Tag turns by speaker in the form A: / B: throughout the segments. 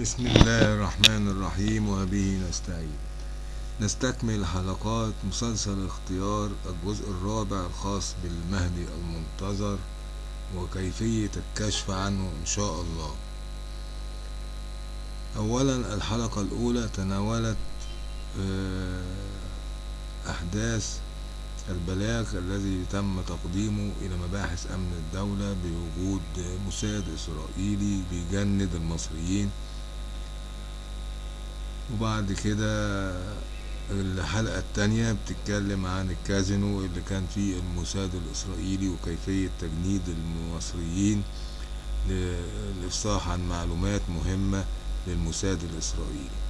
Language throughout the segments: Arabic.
A: بسم الله الرحمن الرحيم وبه نستعين. نستكمل حلقات مسلسل اختيار الجزء الرابع الخاص بالمهدي المنتظر وكيفية الكشف عنه إن شاء الله. أولا الحلقة الأولى تناولت أحداث البلاغ الذي تم تقديمه إلى مباحث أمن الدولة بوجود موساد إسرائيلي بيجند المصريين. وبعد كده الحلقة التانية بتتكلم عن الكازينو اللي كان فيه الموساد الإسرائيلي وكيفية تجنيد المصريين للإفصاح عن معلومات مهمة للموساد الإسرائيلي.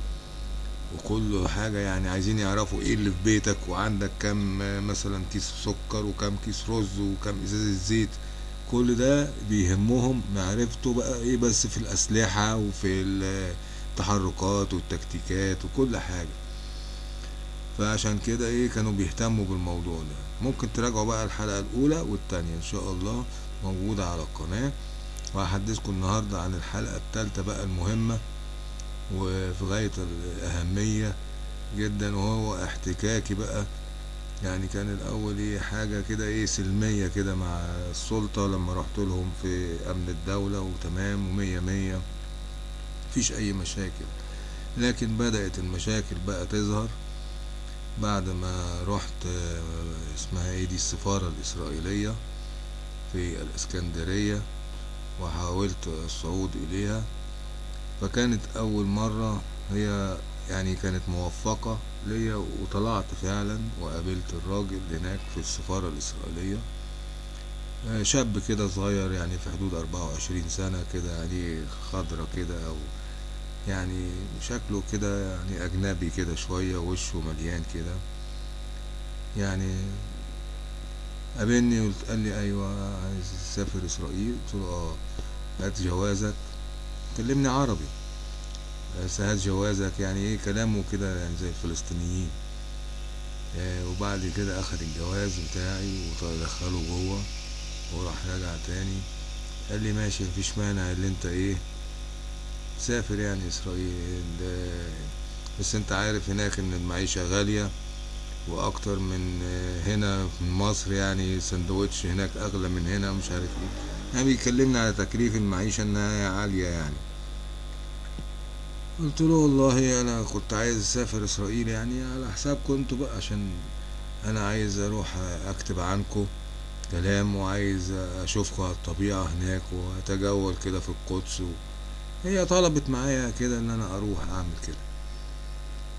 A: وكل حاجة يعني عايزين يعرفوا إيه اللي في بيتك وعندك كم مثلا كيس سكر وكم كيس رز وكم ازازة زيت كل ده بيهمهم معرفته بقى إيه بس في الأسلحة وفي التحركات والتكتيكات وكل حاجة. فعشان كده إيه كانوا بيهتموا بالموضوع ده. ممكن تراجعوا بقى الحلقة الأولى والتانية إن شاء الله موجودة على القناة. وهحدثكم النهاردة عن الحلقة التالتة بقى المهمة وفي غاية الأهمية جدا وهو احتكاكي بقى. يعني كان الأول إيه حاجة كده إيه سلمية كده مع السلطة لما رحت لهم في أمن الدولة وتمام ومية مية. مفيش أي مشاكل. لكن بدأت المشاكل بقى تظهر بعد ما رحت اسمها إيه دي السفارة الإسرائيلية في الإسكندرية وحاولت الصعود إليها. فكانت أول مرة هي يعني كانت موفقة ليا وطلعت فعلا وقابلت الراجل هناك في السفارة الإسرائيلية. شاب كده صغير يعني في حدود أربعة وعشرين سنة كده يعني خضرة كده أو يعني شكله كده يعني أجنبي كده شوية وشه مليان كده. يعني قابلني قلت قال لي أيوة عايز تسافر إسرائيل؟ قلت له آه. هات جوازك. كلمني عربي. بس هات جوازك يعني إيه كلامه كده يعني زي الفلسطينيين. آه وبعد كده أخد الجواز بتاعي ودخله جوه وراح راجع تاني. قال لي ماشي مفيش مانع اللي أنت إيه سافر يعني إسرائيل بس أنت عارف هناك إن المعيشة غالية وأكتر من هنا في مصر يعني سندوتش هناك أغلى من هنا مش عارف إيه. يعني بيكلمنا على تكليف المعيشة إنها عالية يعني. قلت له والله أنا كنت عايز أسافر إسرائيل يعني على حساب كنت بقى عشان أنا عايز أروح أكتب عنكم كلام وعايز اشوفكم على الطبيعة هناك وأتجول كده في القدس و... هي طلبت معايا كده إن أنا أروح أعمل كده.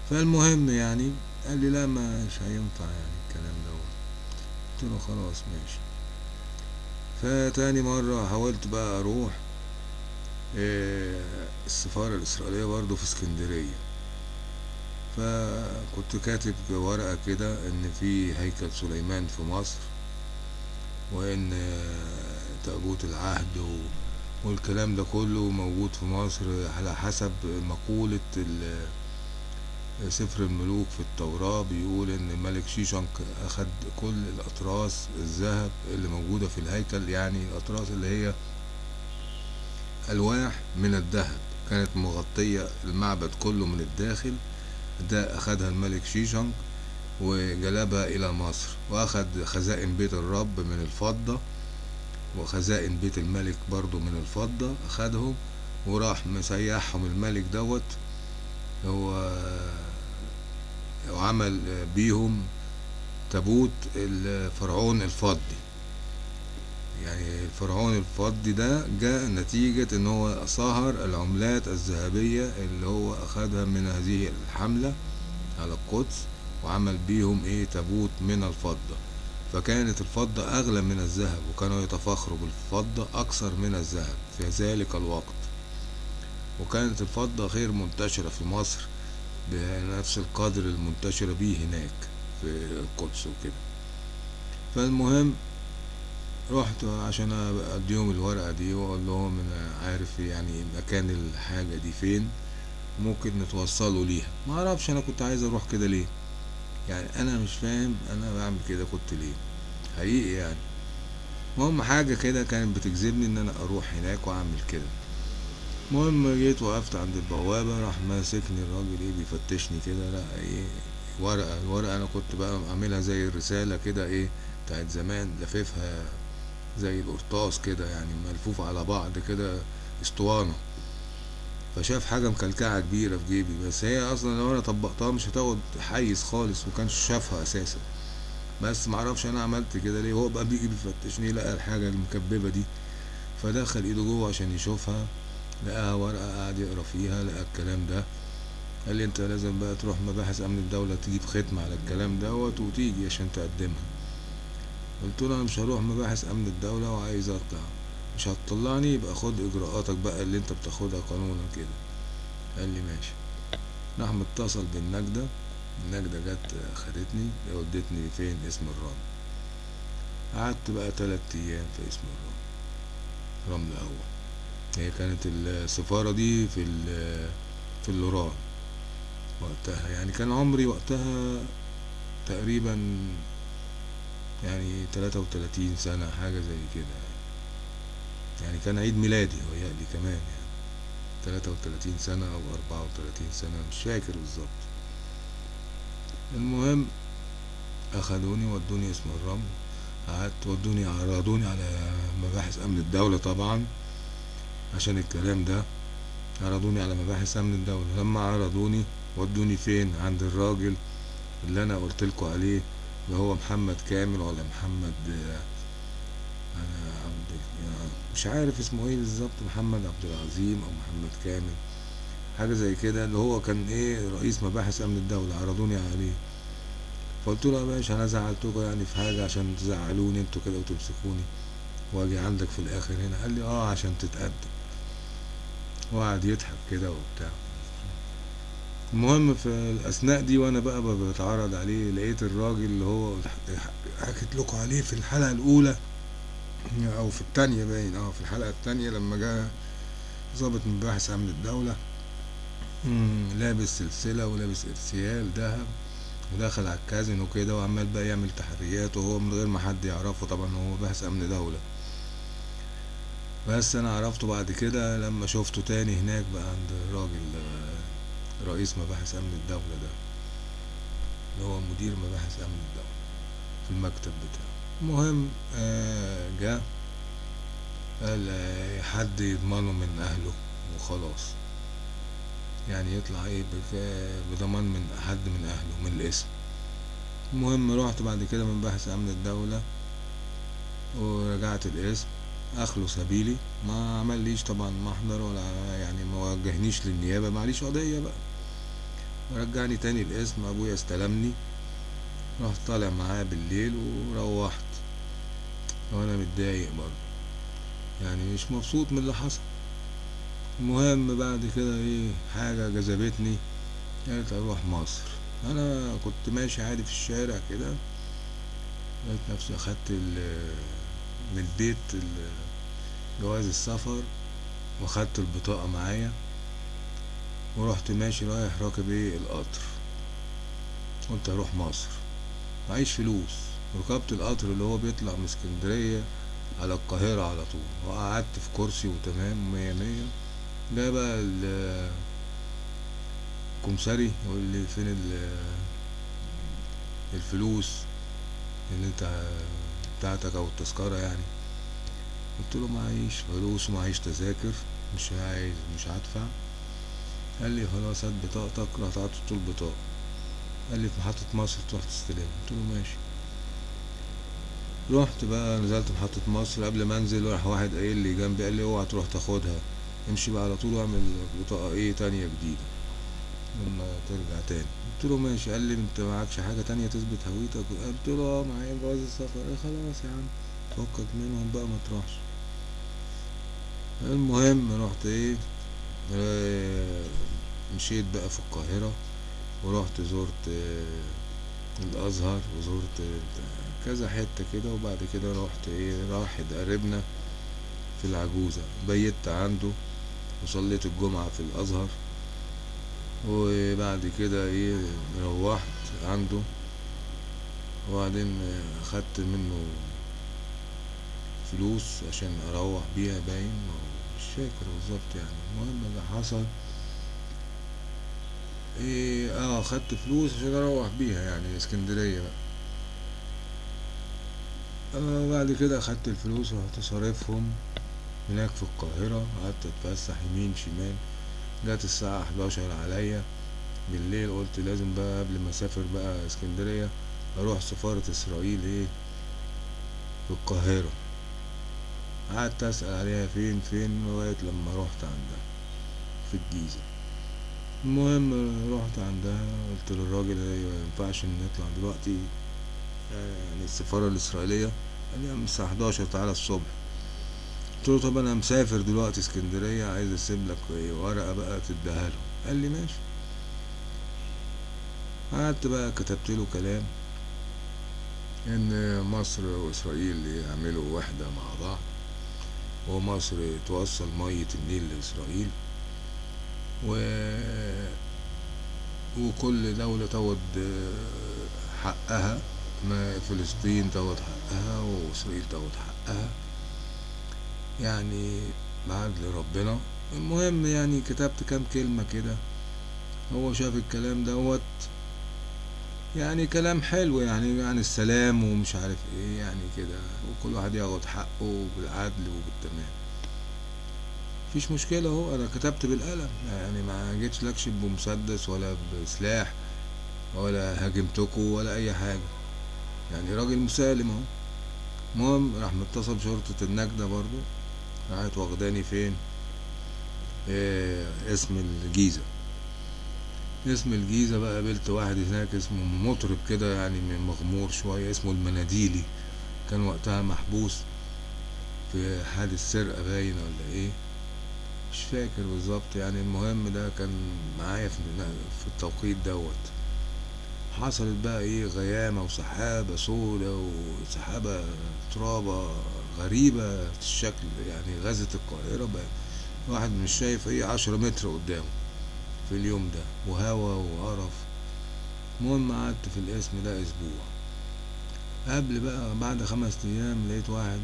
A: فالمهم يعني قال لي لا مش هينفع يعني الكلام دوت. قلت له خلاص ماشي. فتاني مرة حاولت بقى أروح السفارة الإسرائيلية برضو في اسكندرية. فكنت كاتب ورقة كده إن في هيكل سليمان في مصر وإن تابوت العهد والكلام ده كله موجود في مصر على حسب مقولة سفر الملوك في التوراة. بيقول إن الملك شيشنك أخد كل الأطراس الذهب اللي موجودة في الهيكل يعني الأطراس اللي هي ألواح من الذهب. كانت مغطية المعبد كله من الداخل. ده أخدها الملك شيشنج وجلبها إلى مصر وأخد خزائن بيت الرب من الفضة. وخزائن بيت الملك برضو من الفضة أخدهم وراح مسيحهم الملك دوت. هو وعمل بيهم تابوت الفرعون الفضي. يعني الفرعون الفضي ده جاء نتيجة إن هو صهر العملات الذهبية اللي هو أخدها من هذه الحملة على القدس وعمل بيهم إيه؟ تابوت من الفضة. فكانت الفضة أغلى من الذهب وكانوا يتفاخروا بالفضة أكثر من الذهب في ذلك الوقت. وكانت الفضة غير منتشرة في مصر بنفس القدر المنتشرة بيه هناك في القدس وكده. فالمهم رحت عشان اديهم الورقة دي وأقول لهم أنا عارف يعني مكان الحاجة دي فين ممكن نتوصلوا ليها. ما أعرفش أنا كنت عايز أروح كده ليه. يعني أنا مش فاهم أنا بعمل كده كنت ليه؟ حقيقي يعني. المهم حاجة كده كانت بتجذبني إن أنا أروح هناك وأعمل كده. المهم جيت وقفت عند البوابة راح ماسكني الراجل إيه بيفتشني كده لأ إيه ورقة الورقة أنا كنت بقى عاملها زي الرسالة كده إيه بتاعت زمان لففها زي القرطاس كده يعني ملفوفة على بعض كده اسطوانة. فشاف حاجة مكلكعة كبيرة في جيبي بس هي أصلا لو أنا طبقتها مش هتاخد حيز خالص وكانش شافها أساسا. بس معرفش أنا عملت كده ليه. هو بقى بيجي بيفتشني لقى الحاجة المكببة دي فدخل إيده جوه عشان يشوفها لقاها ورقة قعد يقرأ فيها لقى الكلام ده. قال لي أنت لازم بقى تروح مباحث أمن الدولة تجيب ختم على الكلام دوت وتيجي عشان تقدمها. قلت له أنا مش هروح مباحث أمن الدولة وعايز اطلع مش هتطلعني يبقى خد إجراءاتك بقى اللي أنت بتاخدها قانونا كده. قال لي ماشي. راح متصل بالنجدة. النجدة جت خدتني ودتني فين؟ اسم الرمل. قعدت بقى تلات أيام في اسم الرمل. رمل أول. هي كانت السفارة دي في في اللوران. وقتها يعني كان عمري وقتها تقريبا يعني تلاتة وتلاتين سنة حاجة زي كده. يعني كان عيد ميلادي ويقلي كمان يعني. تلاتة وتلاتين سنة أو أربعة وتلاتين سنة مش فاكر بالظبط. المهم أخدوني ودوني اسم الرمل. قعدت ودوني عرضوني على مباحث أمن الدولة طبعا عشان الكلام ده. عرضوني على مباحث أمن الدولة. لما عرضوني ودوني فين؟ عند الراجل اللي أنا قلتلكوا عليه اللي هو محمد كامل ولا محمد أنا عبد مش عارف اسمه إيه بالظبط محمد عبد العظيم أو محمد كامل حاجة زي كده اللي هو كان إيه رئيس مباحث أمن الدولة عرضوني عليه. فقلت له يا باشا أنا زعلتكوا يعني في حاجة عشان تزعلوني أنتوا كده وتمسكوني. وأجي عندك في الآخر هنا. قال لي آه عشان تتقدم. وقعد يضحك كده وبتاع. المهم في الأثناء دي وأنا بقى بتعرض عليه لقيت الراجل اللي هو حكيت لكم عليه في الحلقة الأولى أو في التانية باين أه في الحلقة التانية لما جاء ضابط مباحث امن الدولة لابس سلسلة ولابس إرسيال ذهب ودخل على الكازن وكده وعمال بقى يعمل تحريات وهو من غير ما حد يعرفه طبعا هو مباحث امن دولة. بس أنا عرفته بعد كده لما شفته تاني هناك بقى عند الراجل رئيس مباحث امن الدولة ده اللي هو مدير مباحث امن الدولة في المكتب بتاعه. المهم آه جه قال آه حد يضمنه من أهله وخلاص. يعني يطلع إيه بضمان من حد من أهله من الاسم. المهم رحت بعد كده من بحث أمن الدولة ورجعت الاسم. اخلو سبيلي ما عمليش طبعا محضر ولا يعني ما وجهنيش للنيابة معليش قضية بقى. ورجعني تاني الاسم أبويا استلمني. رحت طالع معاه بالليل وروحت. وأنا متضايق برضه. يعني مش مبسوط من اللي حصل. المهم بعد كده إيه حاجة جذبتني قلت أروح مصر. أنا كنت ماشي عادي في الشارع كده لقيت نفسي أخدت من البيت جواز السفر وأخدت البطاقة معايا ورحت ماشي رايح راكب إيه القطر. قلت أروح مصر. معيش فلوس. ركبت القطر اللي هو بيطلع من اسكندرية على القاهرة على طول. وقعدت في كرسي وتمام مية مية. ده بقى الكمساري يقول لي فين الفلوس اللي انت بتاعتك أو التذكرة يعني. قلت له معيش فلوس ومعيش تذاكر مش عايز مش هدفع. قال لي خلاص هات بطاقتك رحت عطيته البطاقة قال لي في محطة مصر تروح تستلم قلت له ماشي. رحت بقى نزلت محطة مصر. قبل ما أنزل راح واحد قايل لي جنبي قال لي اوعى تروح تاخدها. امشي بقى على طول واعمل بطاقة إيه تانية جديدة. لما ترجع تاني. قلت له ماشي. قال لي انت معكش حاجة تانية تثبت هويتك؟ قلت له آه معايا جواز السفر. قال خلاص يا عم فكك منهم بقى ما تروحش. المهم رحت إيه؟ آه مشيت بقى في القاهرة ورحت زرت آه الأزهر وزرت كذا حتة كده وبعد كده رحت إيه راحد قريبنا في العجوزة. بيت عنده وصليت الجمعة في الأزهر. وبعد كده إيه روحت عنده. وبعدين خدت منه فلوس عشان أروح بيها باين؟ مش فاكر بالظبط يعني. المهم اللي حصل إيه آه خدت فلوس عشان أروح بيها يعني اسكندرية بقى. آه بعد كده أخدت الفلوس ورحت صارفهم هناك في القاهرة. قعدت أتفسح يمين شمال. جت الساعة 11 عليا بالليل. قلت لازم بقى قبل ما أسافر بقى اسكندرية أروح سفارة إسرائيل إيه؟ في القاهرة. قعدت أسأل عليها فين فين؟ لغاية لما رحت عندها في الجيزة. المهم رحت عندها. قلت للراجل أيوه مينفعش إن نطلع دلوقتي. يعني السفارة الإسرائيلية؟ قال لي الساعة 11 تعالى الصبح. قلت له طب أنا مسافر دلوقتي اسكندرية عايز أسيب لك ورقة بقى تديها له. قال لي ماشي. قعدت بقى كتبت له كلام إن مصر وإسرائيل يعملوا وحدة مع بعض ومصر توصل مية النيل لإسرائيل و وكل دولة تاخد حقها. ما فلسطين تاخد حقها وإسرائيل تاخد حقها. يعني بعدل ربنا المهم يعني كتبت كام كلمة كده. هو شاف الكلام دوت. يعني كلام حلو يعني عن السلام ومش عارف إيه يعني كده. وكل واحد ياخد حقه بالعدل وبالتمام. مفيش مشكلة اهو. أنا كتبت بالقلم. يعني ما جيتش لكش بمسدس ولا بسلاح ولا هاجمتكوا ولا أي حاجة. يعني راجل مسالم اهو. المهم راح متصل بشرطة النجدة برضو راحت واخداني فين؟ إيه اسم الجيزة. اسم الجيزة بقى قابلت واحد هناك اسمه مطرب كده يعني من مغمور شوية اسمه المناديلي. كان وقتها محبوس في حادث سرقة باين ولا إيه؟ مش فاكر بالظبط يعني. المهم ده كان معايا في التوقيت دوت. حصلت بقى إيه غيامة وسحابة سودة وسحابة ترابة غريبة في الشكل يعني غزت القاهرة بقى. واحد مش شايف إيه عشرة متر قدامه في اليوم ده وهوا وقرف. المهم قعدت في الاسم ده أسبوع. قبل بقى بعد خمس أيام لقيت واحد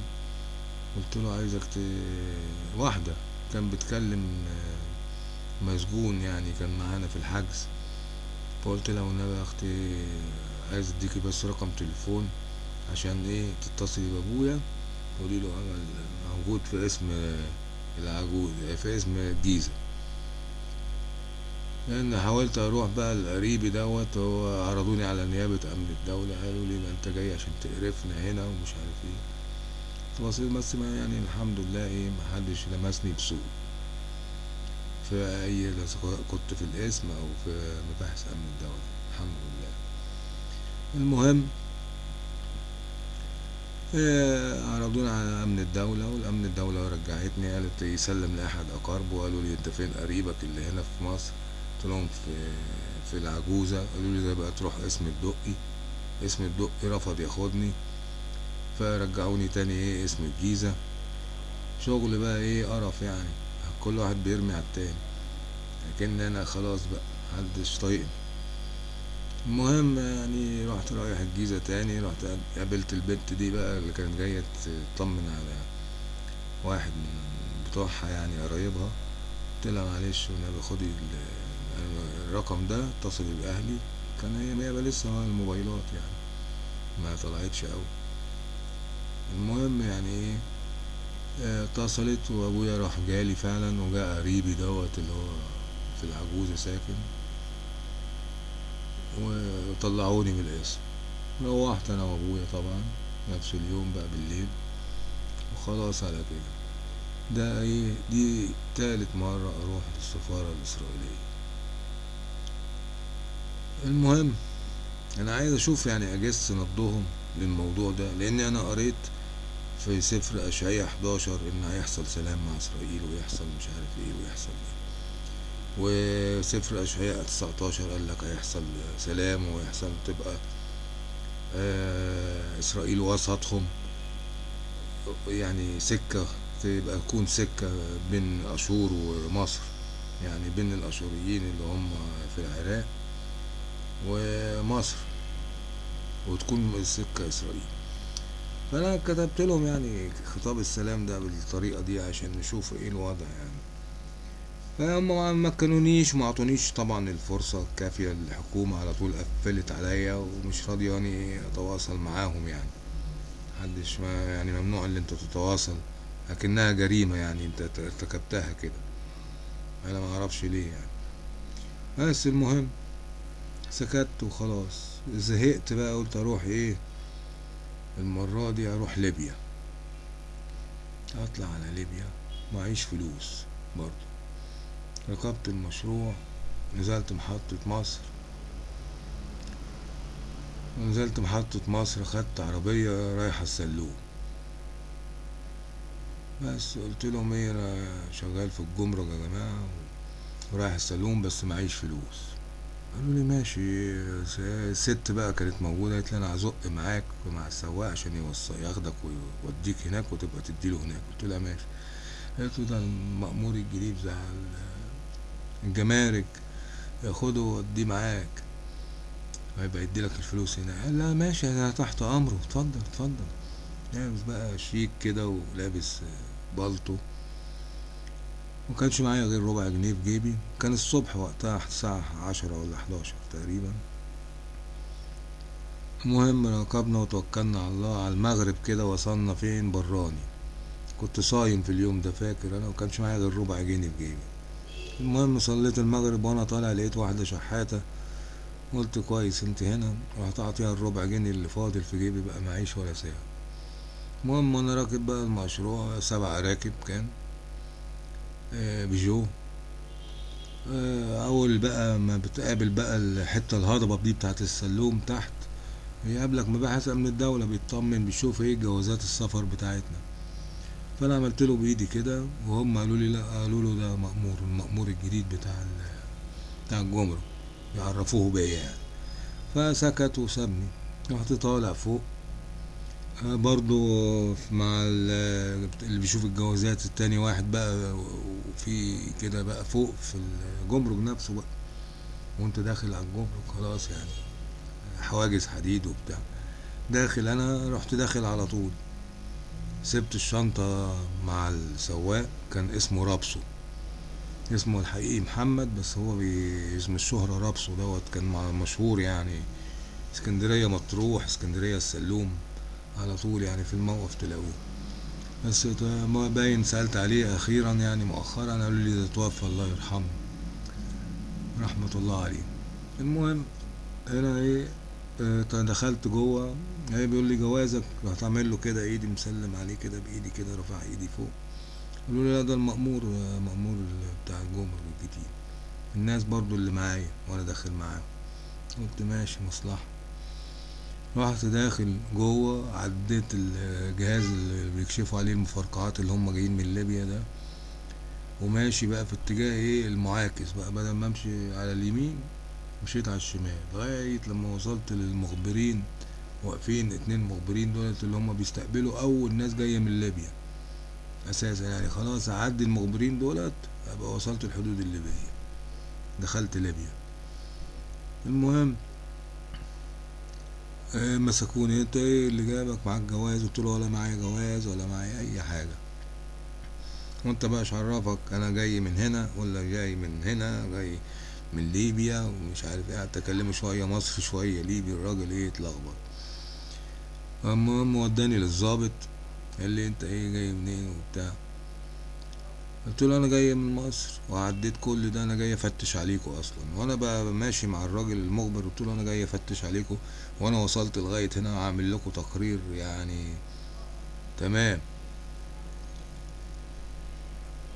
A: قلت له عايزك ت... واحدة كان بتكلم مسجون يعني كان معانا في الحجز. فقلت لها والنبي يا أختي عايز اديكي بس رقم تليفون عشان إيه تتصلي بأبويا قولي له عمل موجود في اسم العجوز في اسم الجيزة لأن حاولت أروح بقى لقريبي دوت هو عرضوني على نيابة أمن الدولة قالوا لي أنت جاي عشان تقرفنا هنا ومش عارف إيه. بس يعني الحمد لله إيه محدش لمسني بسوء. في أي كنت في الاسم أو في مباحث أمن الدولة. الحمد لله. المهم عرضونا على أمن الدولة والأمن الدولة رجعتني قالت يسلم لأحد أقاربه وقالوا لي أنت فين قريبك اللي هنا في مصر؟ قلت لهم في في العجوزة. قالوا لي ده بقى تروح اسم الدقي. اسم الدقي رفض ياخدني فرجعوني تاني إيه اسم الجيزة. شغل بقى إيه قرف يعني. كل واحد بيرمي على التاني. لكن أنا خلاص بقى محدش طايقني. المهم يعني رحت رايح الجيزة تاني رحت قابلت البنت دي بقى اللي كانت جاية تطمن على واحد من بتوعها يعني قرايبها. قلت لها معلش والنبي خدي الرقم ده اتصلي بأهلي. كان هي هي لسه الموبايلات يعني ما طلعتش أوي. المهم يعني إيه؟ اتصلت وابويا راح جالي فعلا وجاء قريبي دوت اللي هو في العجوزة ساكن. وطلعوني من القسم. روحت أنا وأبويا طبعا نفس اليوم بقى بالليل. وخلاص على كده. ده إيه؟ دي تالت مرة أروح للسفارة الإسرائيلية. المهم أنا عايز أشوف يعني أجس نبضهم للموضوع ده لأن أنا قريت في سفر اشعياء 11 ان هيحصل سلام مع إسرائيل ويحصل مش عارف إيه ويحصل إيه. وسفر اشعياء 19 قال لك هيحصل سلام ويحصل تبقى آه إسرائيل وسطهم. يعني سكة تبقى تكون سكة بين اشور ومصر. يعني بين الأشوريين اللي هم في العراق ومصر. وتكون سكة إسرائيل. فأنا كتبت لهم يعني خطاب السلام ده بالطريقة دي عشان نشوف إيه الوضع يعني. فهم ما مكنونيش وما عطونيش طبعا الفرصة الكافية الحكومة على طول قفلت عليا ومش راضياني أتواصل معاهم يعني. محدش ما يعني ممنوع إن أنت تتواصل لكنها جريمة يعني أنت ارتكبتها كده. أنا ما أعرفش ليه يعني. بس المهم سكت وخلاص. زهقت بقى قلت أروح إيه؟ المرة دي أروح ليبيا. أطلع على ليبيا معيش فلوس برضه. ركبت المشروع نزلت محطة مصر. نزلت محطة مصر خدت عربية رايحة السلوم. بس قلت لهم إيه أنا شغال في الجمرك يا جماعة ورايح السلوم بس معيش فلوس. قالوا لي ماشي الست بقى كانت موجودة قالت لي أنا هزق معاك مع السواق عشان يوصل ياخدك ويوديك هناك وتبقى تديله هناك. قلت لها ماشي. قالت له ده المأمور الجديد بتاع الجمارك ياخده ووديه معاك. هيبقى يديلك الفلوس هنا. قال لا ماشي أنا تحت أمره. اتفضل اتفضل. لابس بقى شيك كده ولابس بالطو. ومكانش معايا غير ربع جنيه في جيبي. كان الصبح وقتها الساعة عشرة ولا حداشر تقريبا. المهم ركبنا وتوكلنا على الله على المغرب كده وصلنا فين؟ براني. كنت صايم في اليوم ده فاكر؟ أنا ومكانش معايا غير ربع جنيه في جيبي. المهم صليت المغرب وأنا طالع لقيت واحدة شحاتة. قلت كويس أنت هنا. رحت اعطيها الربع جنيه اللي فاضل في جيبي بقى معيش ولا ساعة. المهم وأنا راكب بقى المشروع سبع راكب كان. بيجو آه أول بقى ما بتقابل بقى الحتة الهضبة دي بتاعت السلوم تحت يقابلك مباحث امن الدولة بيطمن بيشوف إيه جوازات السفر بتاعتنا. فأنا عملت له بايدي كده وهم قالوا لي لا قالوا له ده مأمور المأمور الجديد بتاع بتاع الجمرك يعرفوه بيا يعني. فسكت وسابني رحت طالع فوق. برضو مع اللي بيشوف الجوازات التاني واحد بقى وفي كده بقى فوق في الجمرك نفسه بقى. وانت داخل على الجمرك خلاص يعني حواجز حديد وبتاع. داخل أنا رحت داخل على طول. سبت الشنطة مع السواق كان اسمه رابسو. اسمه الحقيقي محمد بس هو باسم الشهرة رابسو دوت كان مشهور يعني. اسكندرية مطروح اسكندرية السلوم على طول يعني في الموقف تلاقوه. بس ما باين سألت عليه أخيرا يعني مؤخرا قالوا لي ده توفى الله يرحمه. رحمة الله عليه. المهم هنا إيه دخلت جوه. هي بيقول لي جوازك رحت اعمل له كده إيدي مسلم عليه كده بإيدي كده رفع إيدي فوق. قالوا لي لا ده المأمور مأمور بتاع الجمرك الجديد. الناس برضو اللي معايا وأنا داخل معاهم. قلت ماشي مصلحة. رحت داخل جوه عديت الجهاز اللي بيكشفوا عليه المفرقعات اللي هم جايين من ليبيا ده وماشي بقى في اتجاه إيه؟ المعاكس بقى. بدل ما أمشي على اليمين مشيت على الشمال. لغاية لما وصلت للمخبرين واقفين اتنين مخبرين دولت اللي هم بيستقبلوا أول ناس جاية من ليبيا. أساسا يعني خلاص أعدي المخبرين دولت أبقى وصلت الحدود الليبية. دخلت ليبيا. المهم آه مسكوني. انت إيه اللي جابك معاك جواز؟ قلت له ولا معايا جواز ولا معايا اي حاجة. وانت بقى عرفك أنا جاي من هنا ولا جاي من هنا؟ جاي من ليبيا ومش عارف إيه. اكلمه شوية مصري شوية ليبي الراجل إيه اتلخبط. المهم وداني للظابط قال لي انت إيه جاي منين وبتاع. قلت له أنا جاي من مصر وعديت كل ده أنا جاي أفتش عليكم أصلا. وأنا بقى ماشي مع الراجل المخبر قلت له أنا جاي أفتش عليكم وأنا وصلت لغاية هنا وعامل لكم تقرير يعني تمام.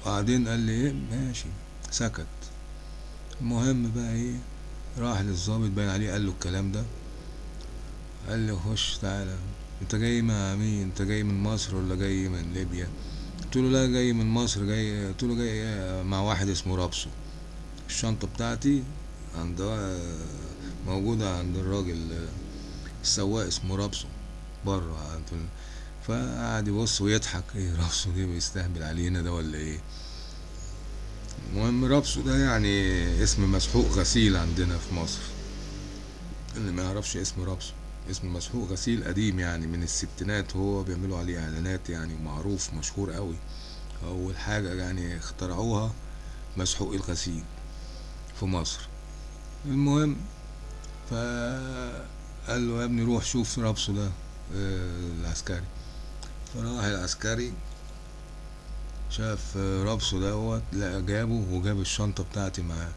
A: وبعدين قال لي إيه؟ ماشي. سكت. المهم بقى إيه؟ راح للظابط باين عليه قال له الكلام ده. قال لي خش تعالى. أنت جاي مع مين؟ أنت جاي من مصر ولا جاي من ليبيا؟ قلت له لا جاي من مصر جاي قلت له جاي مع واحد اسمه رابسو. الشنطة بتاعتي عند موجودة عند الراجل السواق اسمه رابسو بره فقعد يبص ويضحك. إيه رابسو دي بيستهبل علينا ده ولا إيه؟ المهم رابسو ده يعني اسم مسحوق غسيل عندنا في مصر. اللي ما يعرفش اسم رابسو. اسمه مسحوق غسيل قديم يعني من الستينات هو بيعملوا عليه إعلانات يعني معروف مشهور قوي. أول حاجة يعني اخترعوها مسحوق الغسيل في مصر. المهم فقال له يا ابني روح شوف رابسه ده آه، العسكري. فراح العسكري شاف رابسه دوت لا جابه وجاب الشنطة بتاعتي معاه.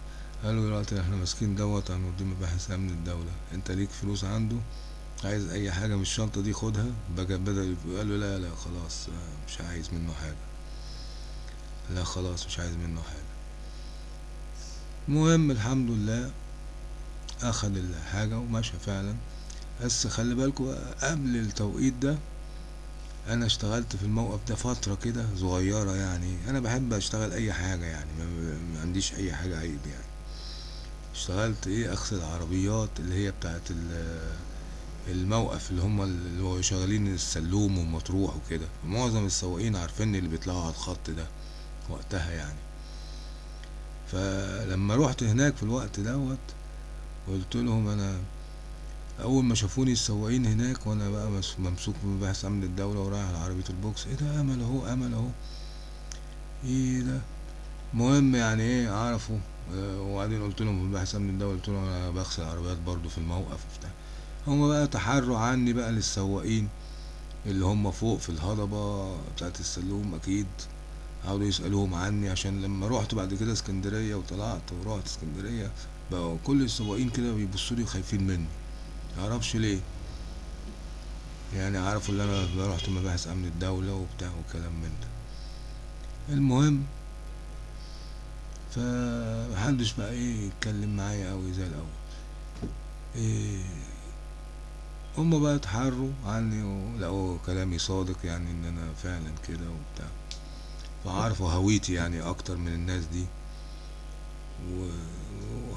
A: قال له دلوقتي إحنا ماسكين دوت هنوديه مباحث أمن الدولة. أنت ليك فلوس عنده؟ عايز أي حاجة من الشنطة دي خدها. بقى بدل قال له لا لا خلاص آه، مش عايز منه حاجة. لا خلاص مش عايز منه حاجة. المهم الحمد لله اخد الحاجة ومشى فعلا. بس خلي بالكوا قبل التوقيت ده أنا اشتغلت في الموقف ده فترة كده صغيرة يعني. أنا بحب أشتغل أي حاجة يعني ما عنديش أي حاجة عيب يعني. اشتغلت إيه؟ أغسل عربيات اللي هي بتاعت ال- الموقف اللي هم اللي شغالين السلوم ومطروح وكده. معظم السواقين عارفين اللي بيطلعوا على الخط ده وقتها يعني. فلما روحت هناك في الوقت دوت قلت لهم أنا أول ما شافوني السواقين هناك وأنا بقى مس- ممسوك بمباحث أمن الدولة ورايح على عربية البوكس إيه ده؟ أمل أهو أمل أهو. إيه ده؟ مهم يعني إيه عرفوا. آه، وبعدين قلت لهم مباحث أمن الدولة قلت لهم أنا بغسل عربيات برضو في الموقف وبتاع هما بقى تحروا عني بقى للسواقين اللي هم فوق في الهضبة بتاعت السلوم أكيد. قعدوا يسألوهم عني عشان لما روحت بعد كده اسكندرية وطلعت ورحت اسكندرية بقوا كل السواقين كده بيبصوا لي وخايفين مني. معرفش ليه. يعني عرفوا ان أنا رحت مباحث أمن الدولة وبتاع وكلام من ده. المهم فمحدش بقى إيه يتكلم معايا أوي زي الأول. إيه هما بقى اتحروا عني ولقوا كلامي صادق يعني إن أنا فعلا كده وبتاع. فعرفوا هويتي يعني أكتر من الناس دي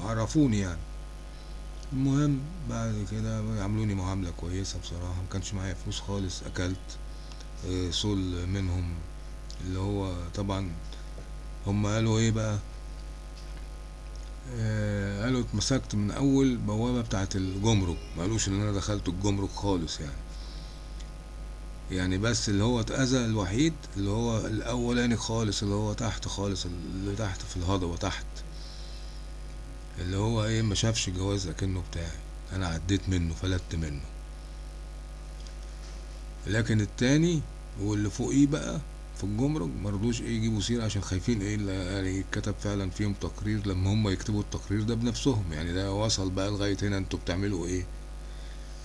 A: وعرفوني يعني. المهم بعد كده عملوني معاملة كويسة بصراحة مكانش معايا فلوس خالص أكلت آه، سول منهم. اللي هو طبعا هم قالوا إيه بقى؟ آه، قالوا اتمسكت من أول بوابة بتاعت الجمرك. ما قالوش إن أنا دخلت الجمرك خالص يعني. يعني بس اللي هو اتأذى الوحيد اللي هو الأولاني خالص اللي هو تحت خالص اللي تحت في الهضبة تحت. اللي هو إيه ما شافش جواز اكنه بتاعي. أنا عديت منه فلت منه. لكن التاني واللي فوقيه بقى في الجمرك مرضوش إيه يجيبوا سيرة عشان خايفين إيه يعني كتب فعلا فيهم تقرير لما هم يكتبوا التقرير ده بنفسهم. يعني ده وصل بقى لغاية هنا أنتوا بتعملوا إيه.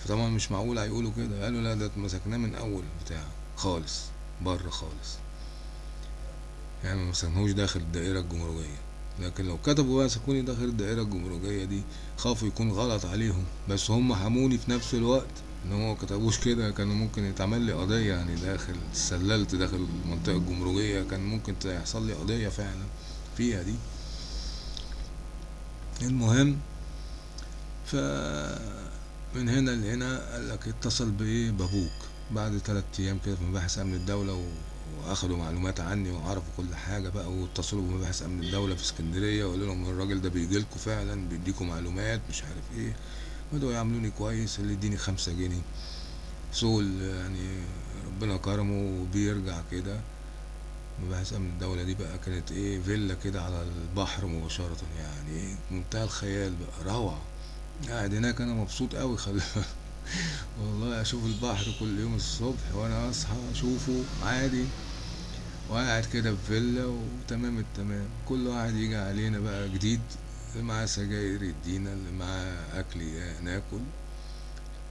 A: فطبعا مش معقول هيقولوا كده. قالوا لا ده اتمسكناه من أول بتاع خالص بره خالص. يعني ما مسكناهوش داخل الدائرة الجمركية. لكن لو كتبوا بقى سكوني داخل الدائرة الجمركية دي خافوا يكون غلط عليهم. بس هم حموني في نفس الوقت. إن هو كتبوش كده كانوا ممكن يتعمل لي قضية يعني داخل سللت داخل المنطقة الجمركية كان ممكن يحصل لي قضية فعلا فيها دي. المهم ف من هنا لهنا قال لك اتصل بإيه؟ بابوك. بعد تلات أيام كده في مباحث أمن الدولة و... وأخدوا معلومات عني وعرفوا كل حاجة بقى واتصلوا بمباحث أمن الدولة في اسكندرية وقالوا لهم الراجل ده بيجيلكوا فعلا بيديكوا معلومات مش عارف إيه. بدأوا يعاملوني كويس اللي يديني خمسة جنيه. سول يعني ربنا كرمه وبيرجع كده. مباحث امن الدولة دي بقى كانت إيه فيلا كده على البحر مباشرة يعني إيه منتهى الخيال بقى روعة. قاعد هناك أنا مبسوط قوي خلي والله أشوف البحر كل يوم الصبح وأنا أصحى أشوفه عادي. وقاعد كده في فيلا وتمام التمام. كل واحد يجي علينا بقى جديد. اللي معاه سجاير يدينا اللي معاه أكل ي- ناكل.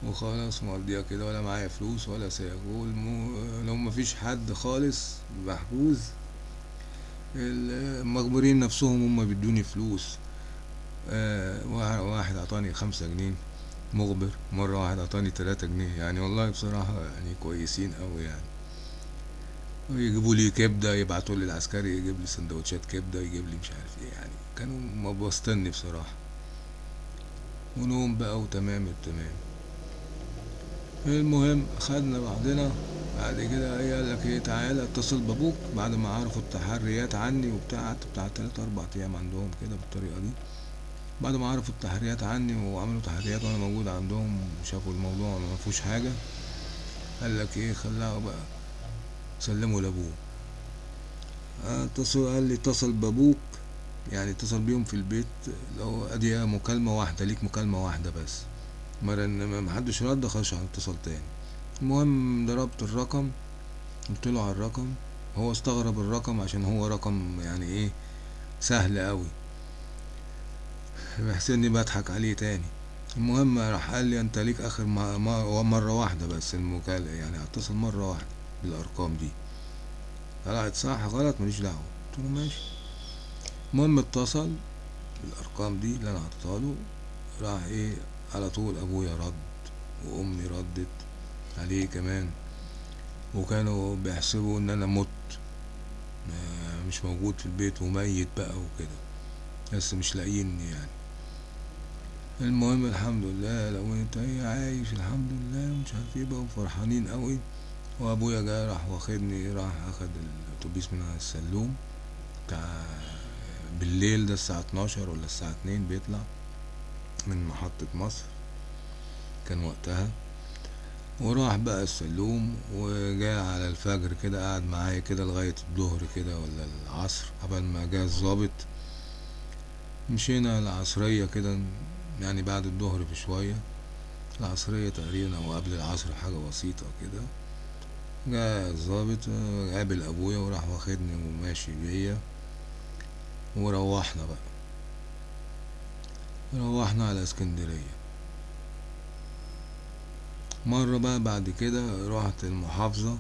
A: وخلاص مقضيها كده ولا معايا فلوس ولا ساعة والمو... لو مفيش حد خالص محجوز. المخبرين نفسهم هم بيدوني فلوس. آه وا- واحد عطاني خمسة جنيه مخبر مرة واحد عطاني تلاتة جنيه. يعني والله بصراحة يعني كويسين أوي يعني. ويجيبوا لي كبدة يبعتوا لي العسكري يجيب لي سندوتشات كبدة يجيب لي مش عارف إيه يعني. كانوا مبسطني بصراحة. ونوم بقى وتمام التمام. المهم خدنا بعضنا. بعد كده إيه قال لك إيه؟ تعالى اتصل بأبوك بعد ما عرفوا التحريات عني وبتاع. قعدت بتاع تلات أربع أيام عندهم كده بالطريقة دي. بعد ما عرفوا التحريات عني وعملوا تحريات وأنا موجود عندهم وشافوا الموضوع ما فيهوش حاجة قال لك إيه؟ خلاها بقى. سلموا لأبوه. اتصل قال لي اتصل بأبوك. يعني اتصل بيهم في البيت لو ادي مكالمة واحدة ليك مكالمة واحدة بس. إن محدش رد خلاص هنتصل تاني. المهم ضربت الرقم قلت له على الرقم. هو استغرب الرقم عشان هو رقم يعني إيه سهل قوي بحس إني بضحك عليه تاني. المهم راح قال لي أنت ليك آخر ما ما مرة واحدة بس المكالمة يعني هتصل مرة واحدة بالأرقام دي. طلعت صح غلط ماليش دعوة. قلت له ماشي. المهم اتصل بالأرقام دي اللي أنا حطيتها له راح إيه على طول أبويا رد وأمي ردت عليه كمان. وكانوا بيحسبوا إن أنا مت مش موجود في البيت وميت بقى وكده بس مش لاقيني يعني. المهم الحمد لله لو أنت إيه عايش الحمد لله ومش عارف إيه بقى وفرحانين قوي وأبويا جه راح واخدني راح أخد الأتوبيس من على السلوم بتاع بالليل ده الساعة 12 ولا الساعة 2 بيطلع من محطة مصر. كان وقتها. وراح بقى السلوم وجاء على الفجر كده قعد معايا كده لغاية الظهر كده ولا العصر. قبل ما جه الظابط مشينا العصرية كده يعني بعد الظهر بشوية. العصرية تقريبا أو قبل العصر حاجة بسيطة كده. جاء الظابط قابل أبويا وراح واخدني وماشي بيا. وروحنا بقى. روحنا على اسكندرية. مرة بقى بعد كده رحت المحافظة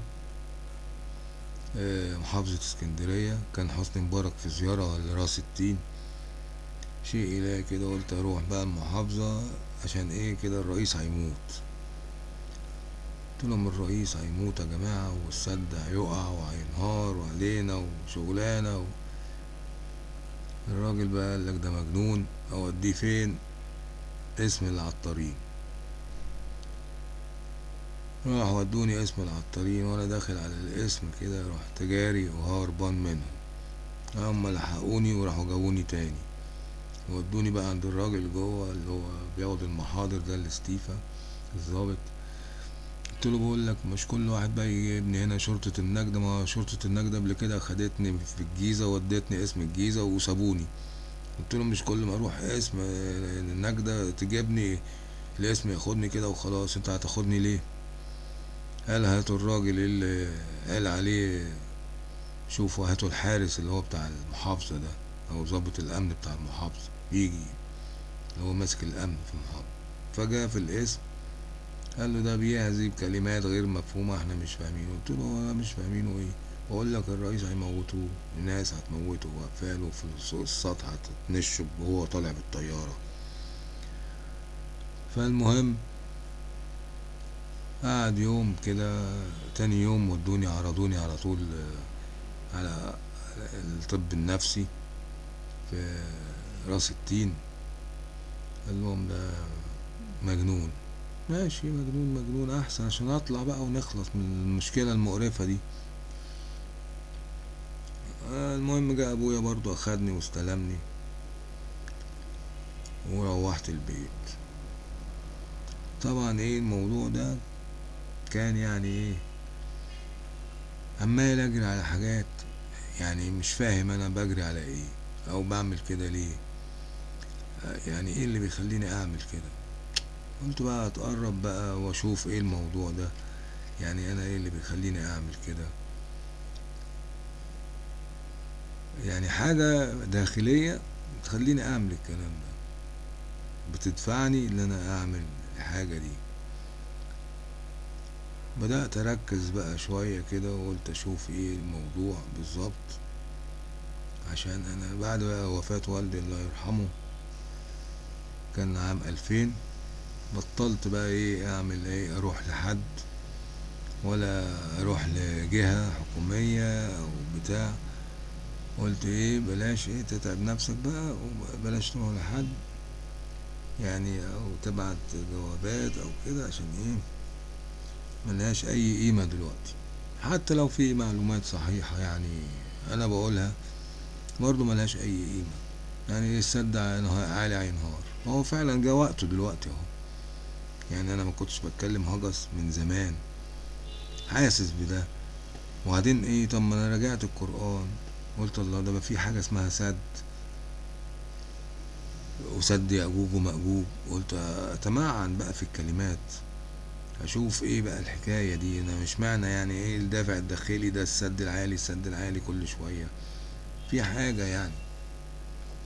A: آه، محافظة اسكندرية. كان حسني مبارك في زيارة لراس التين شيء إلهي كده قلت أروح بقى المحافظة عشان إيه كده الرئيس هيموت. قلت لهم الرئيس هيموت يا جماعة والسد هيقع وهينهار وعلينا وشغلانة و... الراجل بقى قال لك ده مجنون أوديه فين؟ اسم العطارين راح ودوني اسم العطارين وأنا داخل على الاسم كده رحت جاري وهربان منهم. هما لحقوني وراحوا جابوني تاني. ودوني بقى عند الراجل جوه اللي هو بياخد المحاضر ده الاستيفا الظابط قلت له بقول لك مش كل واحد بقى يجيبني هنا شرطة النجدة ما شرطة النجدة قبل كده خدتني في الجيزة ودتني اسم الجيزة وسابوني. قلت له مش كل ما أروح اسم النجدة تجيبني الاسم ياخدني كده وخلاص أنت هتاخدني ليه؟ قال هاتوا الراجل اللي قال عليه شوفوا هاتوا الحارس اللي هو بتاع المحافظة ده أو ضابط الأمن بتاع المحافظة يجي اللي هو ماسك الأمن في المحافظة. فجاء في الاسم قال له ده بيهذي بكلمات غير مفهومة إحنا مش فاهمينه قلت له هو مش فاهمينه إيه بقول لك الرئيس هيموتوه الناس هتموته وقفاله في السطح هتتنشب وهو طالع بالطيارة. فالمهم قعد يوم كده تاني يوم ودوني عرضوني على طول آه، على الطب النفسي في راس التين. قال لهم ده مجنون. ماشي مجنون مجنون. أحسن عشان أطلع بقى ونخلص من المشكلة المقرفة دي. آه، المهم جاء أبويا برضو أخدني واستلمني وروحت البيت. طبعا إيه الموضوع ده؟ كان يعني إيه؟ عمال أجري على حاجات يعني مش فاهم أنا بجري على إيه أو بعمل كده ليه. آه، يعني إيه اللي بيخليني أعمل كده؟ قلت بقى اتقرب بقى واشوف إيه الموضوع ده. يعني أنا إيه اللي بيخليني اعمل كده؟ يعني حاجة داخلية تخليني اعمل الكلام ده. بتدفعني ان أنا اعمل الحاجة دي. بدأت أركز بقى شوية كده وقلت أشوف إيه الموضوع بالظبط. عشان أنا بعد بقى وفاة والدي الله يرحمه كان عام ألفين. بطلت بقى إيه أعمل إيه أروح لحد ولا أروح لجهة حكومية أو بتاع. قلت إيه بلاش إيه تتعب نفسك بقى وبلاش تروح لحد يعني أو تبعت جوابات أو كده عشان إيه ملهاش أي قيمة دلوقتي. حتى لو في معلومات صحيحة يعني أنا بقولها برضو ملهاش أي قيمة. يعني السد عالي هينهار هو فعلا جه وقته دلوقتي أهو. يعني أنا ما كنتش بتكلم هجس من زمان. حاسس بده. وبعدين إيه طب ما أنا رجعت القرآن. قلت الله ده ما في حاجة اسمها سد. وسد يأجوج ومأجوج. قلت أتمعن بقى في الكلمات. أشوف إيه بقى الحكاية دي. أنا مش معنى يعني إيه الدافع الداخلي ده السد العالي السد العالي كل شوية. في حاجة يعني.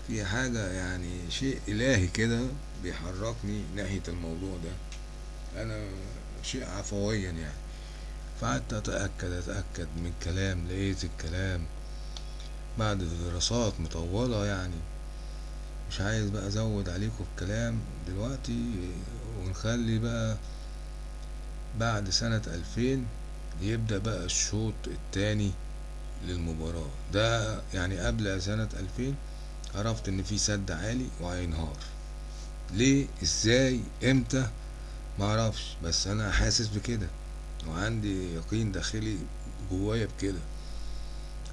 A: في حاجة يعني شيء إلهي كده بيحركني ناحية الموضوع ده. أنا شيء عفويا يعني. فقعدت أتأكد أتأكد من الكلام لقيت الكلام بعد دراسات مطولة يعني. مش عايز بقى أزود عليكم الكلام دلوقتي ونخلي بقى بعد سنة ألفين يبدأ بقى الشوط التاني للمباراة. ده يعني قبل سنة ألفين عرفت إن في سد عالي وهينهار ليه؟ إزاي؟ إمتى؟ معرفش بس أنا حاسس بكده وعندي يقين داخلي جوايا بكده.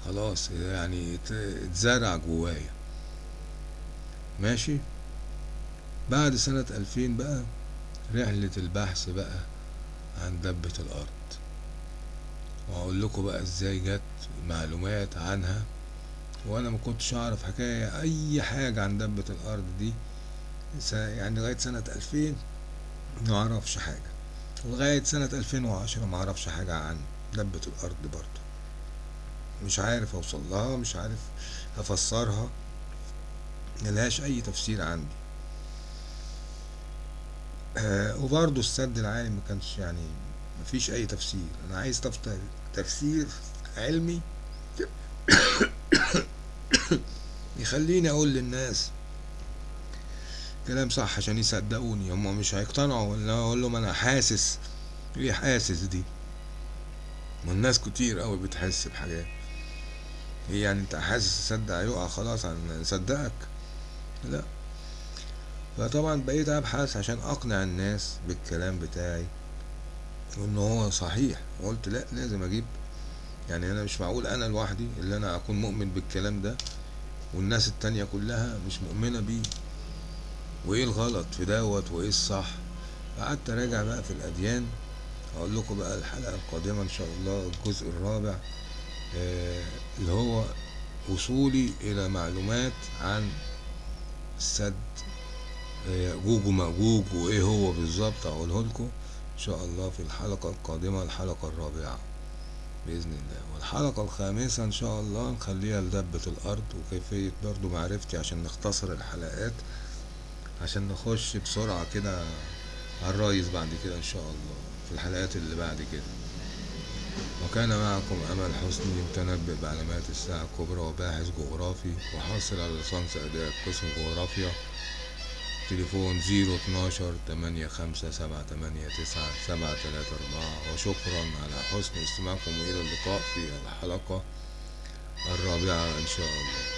A: خلاص يعني اتزرع جوايا. ماشي؟ بعد سنة ألفين بقى رحلة البحث بقى عن دبة الأرض. وهقول لكم بقى إزاي جت معلومات عنها. وأنا ما كنتش أعرف حكاية أي حاجة عن دبة الأرض دي يعني لغاية سنة ألفين ما حاجة. لغاية سنة ألفين وعشرة ما أعرفش حاجة عن دبة الأرض برضو مش عارف أوصل لها مش عارف أفسرها. ملهاش أي تفسير عندي. آه وبرضو السد العالي ما كانش يعني مفيش أي تفسير. أنا عايز تفسير علمي يخليني أقول للناس كلام صح عشان يصدقوني. هما مش هيقتنعوا. ولا أقول لهم أنا حاسس. إيه حاسس دي؟ ما الناس كتير قوي بتحس بحاجات. هي يعني أنت حاسس السد هيقع خلاص هنصدقك لا. فطبعا بقيت أبحث عشان أقنع الناس بالكلام بتاعي وإن هو صحيح. قلت لا لازم أجيب. يعني أنا مش معقول أنا لوحدي اللي أنا أكون مؤمن بالكلام ده والناس التانية كلها مش مؤمنة بيه. وإيه الغلط؟ في دوت وإيه الصح؟ قعدت أراجع بقى في الأديان. أقول لكم بقى الحلقة القادمة إن شاء الله الجزء الرابع آه اللي هو وصولي إلى معلومات عن السد يأجوج ومأجوج وإيه هو بالظبط. أقوله لكم إن شاء الله في الحلقة القادمة الحلقة الرابعة بإذن الله. والحلقة الخامسة إن شاء الله نخليها لدبة الأرض وكيفية برضو معرفتي عشان نختصر الحلقات. عشان نخش بسرعة كده على بعد كده إن شاء الله في الحلقات اللي بعد كده. وكان معكم أمل حسني متنبئ بعلامات الساعة الكبرى وباحث جغرافي وحاصل على ليسانس أداء قسم جغرافيا. تليفون زيرو اتناشر تمانية خمسة سبعة تمانية تسعة سبعة تلاتة أربعة. وشكرا على حسن استماعكم وإلى اللقاء في الحلقة الرابعة إن شاء الله.